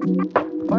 Fire